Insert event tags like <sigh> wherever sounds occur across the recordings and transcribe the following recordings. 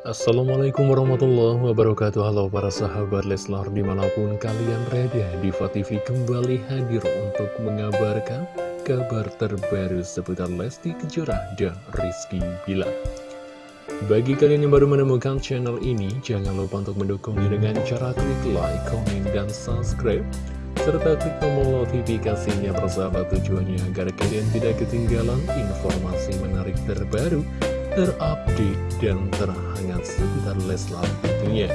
Assalamualaikum warahmatullahi wabarakatuh. Halo para sahabat Leslar di mana pun kalian berada Diva TV kembali hadir untuk mengabarkan kabar terbaru seputar Lesti Kejora dan Rizky Bila Bagi kalian yang baru menemukan channel ini Jangan lupa untuk mendukungnya dengan cara klik like, komen, dan subscribe serta klik tombol notifikasinya persahabat tujuannya agar kalian tidak ketinggalan informasi menarik terbaru terupdate dan terhangat seputar Leslar tentunya.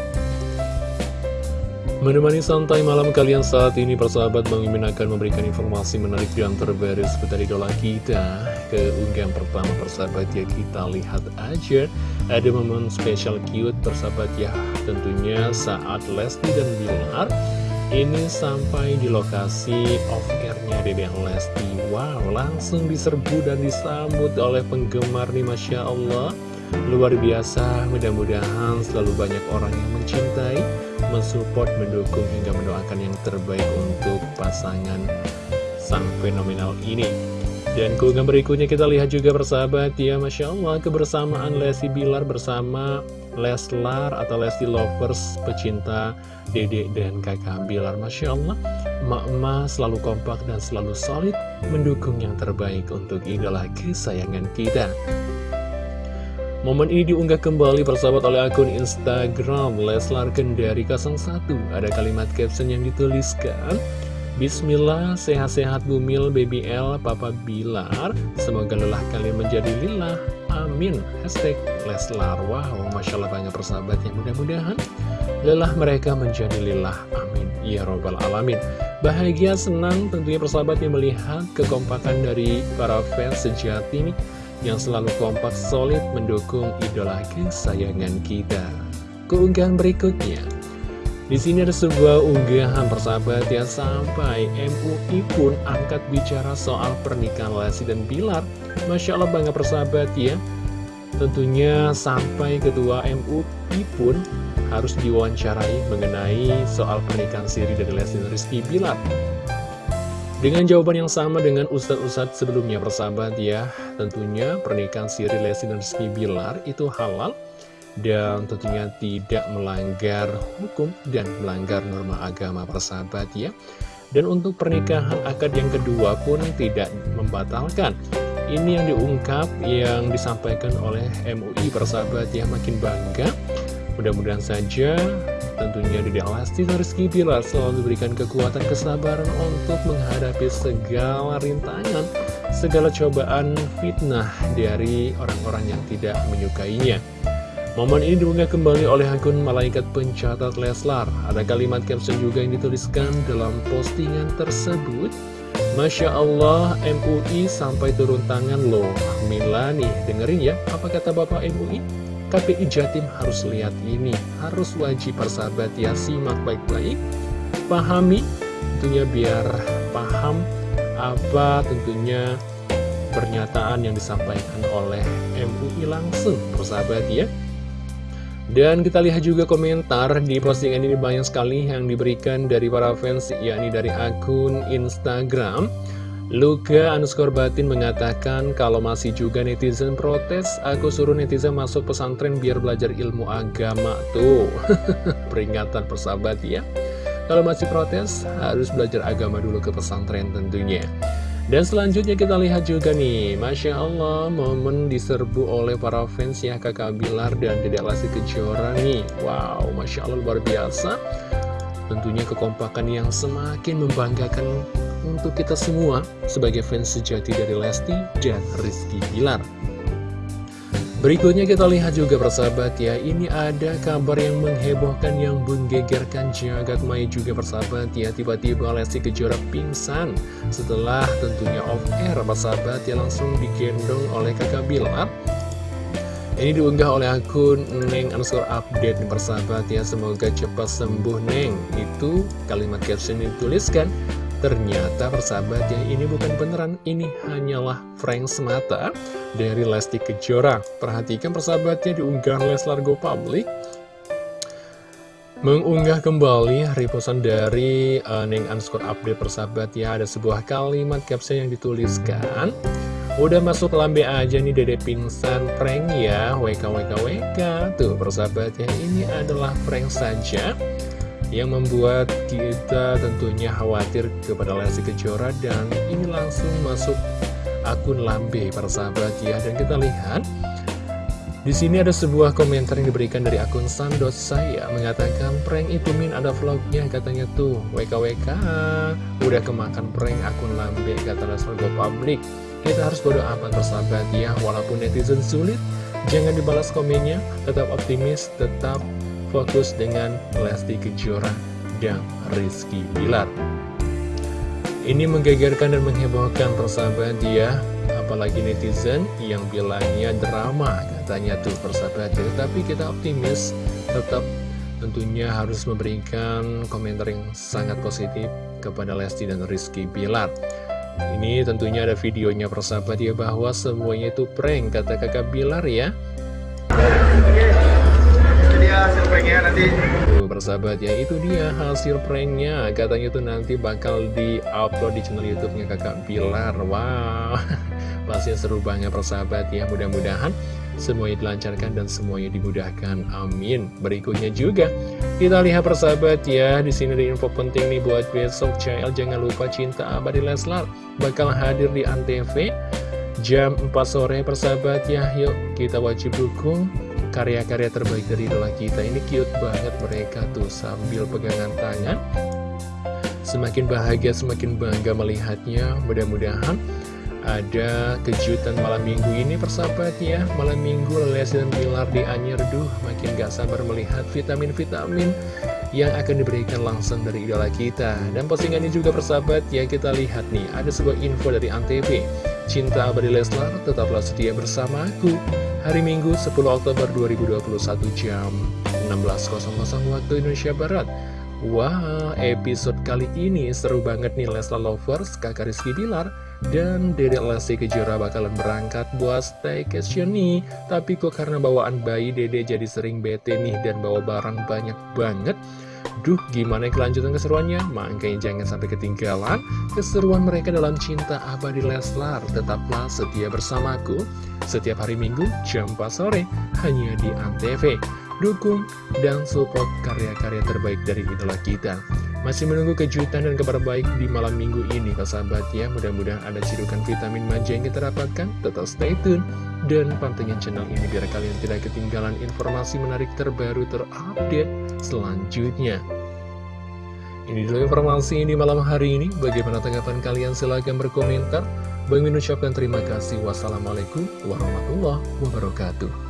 Menemani santai malam kalian saat ini persahabat Bang akan memberikan informasi menarik dan terbaru seputar idola kita Ke unggahan pertama persahabat ya kita lihat aja. Ada momen spesial cute persahabat ya Tentunya saat Lesti dan Bilar. Ini sampai di lokasi off-airnya Dede Lesti Wow, langsung diserbu dan disambut oleh penggemar nih Masya Allah. Luar biasa, mudah-mudahan selalu banyak orang yang mencintai Mensupport, mendukung, hingga mendoakan yang terbaik untuk pasangan sang fenomenal ini dan keunggahan berikutnya kita lihat juga persahabat ya Masya Allah kebersamaan Lesti Bilar bersama Leslar atau Lesti Lovers pecinta Dede dan kakak Bilar. Masya Allah Mak-mak selalu kompak dan selalu solid mendukung yang terbaik untuk idola kesayangan kita. Momen ini diunggah kembali persahabat oleh akun Instagram Leslar Kendari 01 Ada kalimat caption yang dituliskan Bismillah, sehat-sehat Bumil, Baby L, Papa Bilar. Semoga lelah kalian menjadi lillah. Amin. Hashtag Leslar Wow, Masya Allah banyak persahabat yang mudah-mudahan Lelah mereka menjadi lillah. Amin. Ya Robbal Alamin. Bahagia, senang tentunya persahabat yang melihat kekompakan dari para fans sejati nih Yang selalu kompak solid mendukung idola kesayangan kita. Keunggahan berikutnya di sini ada sebuah unggahan persahabat yang sampai MUI pun angkat bicara soal pernikahan Lesti dan Bilar. Masya Allah bangga persahabat ya. Tentunya sampai ketua MUI pun harus diwawancarai mengenai soal pernikahan Siri dan Lesti dan Rizky Bilar. Dengan jawaban yang sama dengan ustadz-ustadz sebelumnya persahabat ya, tentunya pernikahan Siri, Lesti, dan Rizky Bilar itu halal dan tentunya tidak melanggar hukum dan melanggar norma agama persahabat ya. Dan untuk pernikahan akad yang kedua pun tidak membatalkan. Ini yang diungkap yang disampaikan oleh MUI persahabat ya. Makin bangga. Mudah-mudahan saja tentunya di Alasti Rizky Bilar selalu diberikan kekuatan kesabaran untuk menghadapi segala rintangan segala cobaan fitnah dari orang-orang yang tidak menyukainya Momen ini diunggah kembali oleh akun Malaikat Pencatat Leslar. Ada kalimat caption juga yang dituliskan dalam postingan tersebut. Masya Allah, MUI sampai turun tangan loh. Mila nih, dengerin ya, apa kata Bapak MUI? KPI Jatim harus lihat ini, harus wajib persahabat ya, simak baik-baik. Pahami, tentunya biar paham apa tentunya pernyataan yang disampaikan oleh MUI langsung, persahabat ya. Dan kita lihat juga komentar di postingan ini banyak sekali yang diberikan dari para fans, yakni dari akun Instagram. Luka underscore batin mengatakan kalau masih juga netizen protes, aku suruh netizen masuk pesantren biar belajar ilmu agama tuh. <laughs> Peringatan persahabat ya. Kalau masih protes, harus belajar agama dulu ke pesantren tentunya. Dan selanjutnya kita lihat juga nih, Masya Allah, momen diserbu oleh para fans ya kakak Bilar dan Dedek Lesti Kejora nih. Wow, Masya Allah luar biasa. Tentunya kekompakan yang semakin membanggakan untuk kita semua sebagai fans sejati dari Lesti dan Rizky Bilar. Berikutnya kita lihat juga persahabat ya. Ini ada kabar yang menghebohkan Yang menggegerkan jagat maya juga persahabat ya. Tiba-tiba Lesti Kejora pingsan Setelah tentunya off air persahabat ya. Langsung digendong oleh kakak Bilar. Ini diunggah oleh akun Neng underscore update nih persahabat ya. Semoga cepat sembuh Neng. Itu kalimat caption dituliskan. Ternyata persahabat ya ini bukan beneran Ini hanyalah prank semata dari Lesti Kejora. Perhatikan persahabatnya diunggah Leslar Go Public. Mengunggah kembali reposan dari uh, Neng Underscore Update persahabat ya. Ada sebuah kalimat caption yang dituliskan. Udah masuk lambe aja nih dede pingsan prank ya. WK WK WK Tuh persahabat ya ini adalah prank saja Yang membuat kita tentunya khawatir kepada Lesti Kejora Dan ini langsung masuk akun lambe persahabat ya. Dan kita lihat di sini ada sebuah komentar yang diberikan dari akun Sandot saya mengatakan prank itu min ada vlognya. Katanya tuh WKWK udah kemakan prank akun lambe kata Leslar Go Public. Kita harus bodo amat bersahabat ya. Walaupun netizen sulit jangan dibalas komennya. Tetap optimis tetap fokus dengan Lesti Kejora dan Rizky Bilar ini menggegerkan dan menghebohkan persahabat ya apalagi netizen yang bilangnya drama katanya tuh persahabat ya tapi kita optimis tetap tentunya harus memberikan komentar yang sangat positif kepada Lesti dan Rizky Bilar ini tentunya ada videonya persahabat ya bahwa semuanya itu prank kata kakak Bilar ya. Oke, dia hasil pranknya nanti. Persahabat ya itu dia hasil pranknya katanya tuh nanti bakal di upload di channel YouTube-nya kakak Bilar. Wow, <laughs> pasti seru banget persahabat ya mudah-mudahan semuanya dilancarkan dan semuanya dimudahkan. Amin. Berikutnya juga kita lihat persahabat ya, di sini ada info penting nih buat besok CL jangan lupa cinta abadi Leslar bakal hadir di Antv jam 4 sore persahabat ya. Yuk kita wajib dukung karya-karya terbaik dari idola kita. Ini cute banget mereka tuh sambil pegangan tangan. Semakin bahagia, semakin bangga melihatnya. Mudah-mudahan ada kejutan malam minggu ini persahabat ya Malam minggu Lesti dan Bilar di Anyer Duh makin gak sabar melihat vitamin-vitamin yang akan diberikan langsung dari idola kita Dan postingan ini juga persahabat ya kita lihat nih Ada sebuah info dari Antv Cinta abadi Leslar tetaplah setia bersamaku Hari Minggu 10 Oktober 2021 jam 16.00 waktu Indonesia Barat. Wah, wow, episode kali ini seru banget nih Leslar Lovers, kakak Rizky Bilar dan Dedek Lesti Kejora bakalan berangkat buat staycation nih. Tapi kok karena bawaan bayi Dede jadi sering bete nih dan bawa barang banyak banget Duh, gimana kelanjutan keseruannya? Makanya jangan sampai ketinggalan keseruan mereka dalam cinta abadi Leslar. Tetaplah setia bersamaku setiap hari Minggu jam 4 sore hanya di Antv. Dukung dan support karya-karya terbaik dari idola kita. Masih menunggu kejutan dan kabar baik di malam minggu ini, Pak sahabat ya. Mudah-mudahan ada cirukan vitamin manja yang kita dapatkan. Tetap stay tune dan pantengin channel ini biar kalian tidak ketinggalan informasi menarik terbaru terupdate selanjutnya. Ini dulu informasi di malam hari ini. Bagaimana tanggapan kalian? Silahkan berkomentar. Bang Min ucapkan terima kasih. Wassalamualaikum warahmatullahi wabarakatuh.